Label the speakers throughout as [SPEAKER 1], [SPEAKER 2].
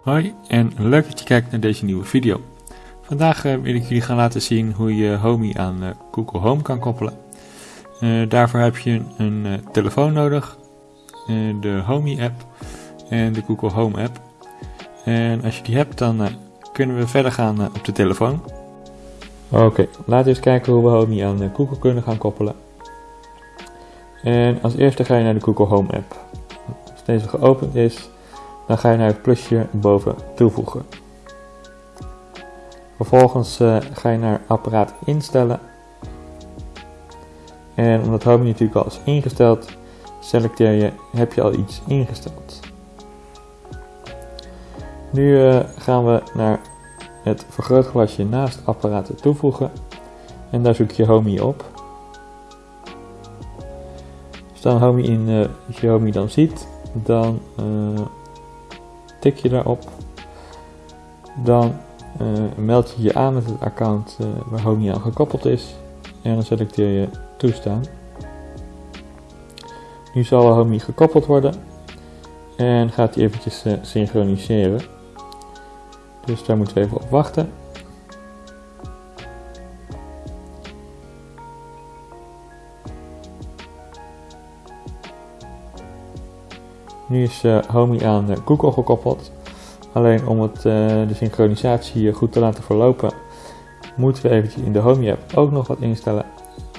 [SPEAKER 1] Hoi en leuk dat je kijkt naar deze nieuwe video. Vandaag uh, wil ik jullie gaan laten zien hoe je Homey aan uh, Google Home kan koppelen. Uh, daarvoor heb je een telefoon nodig, de Homey app en de Google Home app. En als je die hebt dan kunnen we verder gaan op de telefoon. Oké, laten we eens kijken hoe we Homey aan Google kunnen gaan koppelen. En als eerste ga je naar de Google Home app. Als deze geopend is, dan ga je naar het plusje boven toevoegen. Vervolgens uh, ga je naar apparaat instellen. En omdat Home natuurlijk al is ingesteld, selecteer je heb je al iets ingesteld. Nu uh, gaan we naar het vergrootglasje naast apparaten toevoegen. En daar zoek je Homey op. Als Homey in, uh, als je Homey dan ziet, dan tik je daarop. Dan uh, meld je je aan met het account uh, waar Homey aan gekoppeld is. En dan selecteer je toestaan. Nu zal Homey gekoppeld worden. En gaat hij eventjes uh, synchroniseren. Dus daar moeten we even op wachten. Nu is uh, Homey aan Google gekoppeld. Alleen om het, uh, de synchronisatie goed te laten verlopen, moeten we eventjes in de Homey app ook nog wat instellen.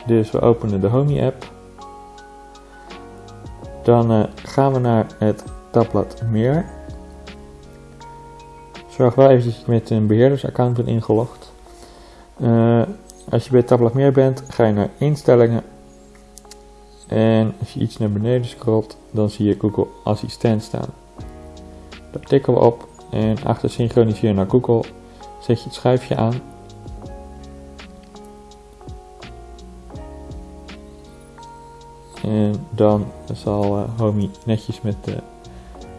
[SPEAKER 1] Dus we openen de Homey app. Dan gaan we naar het tabblad meer. Zorg wel eventjes dat je met een beheerdersaccount bent ingelogd. Als je bij het tabblad meer bent, ga je naar instellingen en als je iets naar beneden scrolt, dan zie je Google Assistent staan. Daar tikken we op en achter synchroniseren naar Google zet je het schuifje aan. En dan zal uh, Homey netjes met uh,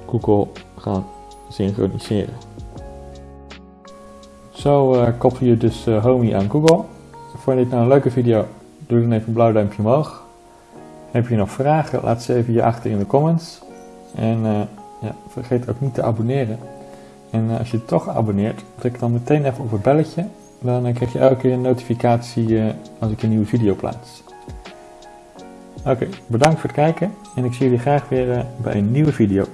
[SPEAKER 1] Google gaan synchroniseren. Zo uh, koppel je dus Homey aan Google. Vond je dit nou een leuke video? Doe dan even een blauw duimpje omhoog. Heb je nog vragen? Laat ze even hier achter in de comments. En uh, ja, vergeet ook niet te abonneren. En uh, als je toch abonneert, druk dan meteen even op het belletje. Dan uh, krijg je elke keer een notificatie als ik een nieuwe video plaats. Oké, bedankt voor het kijken en ik zie jullie graag weer bij een nieuwe video.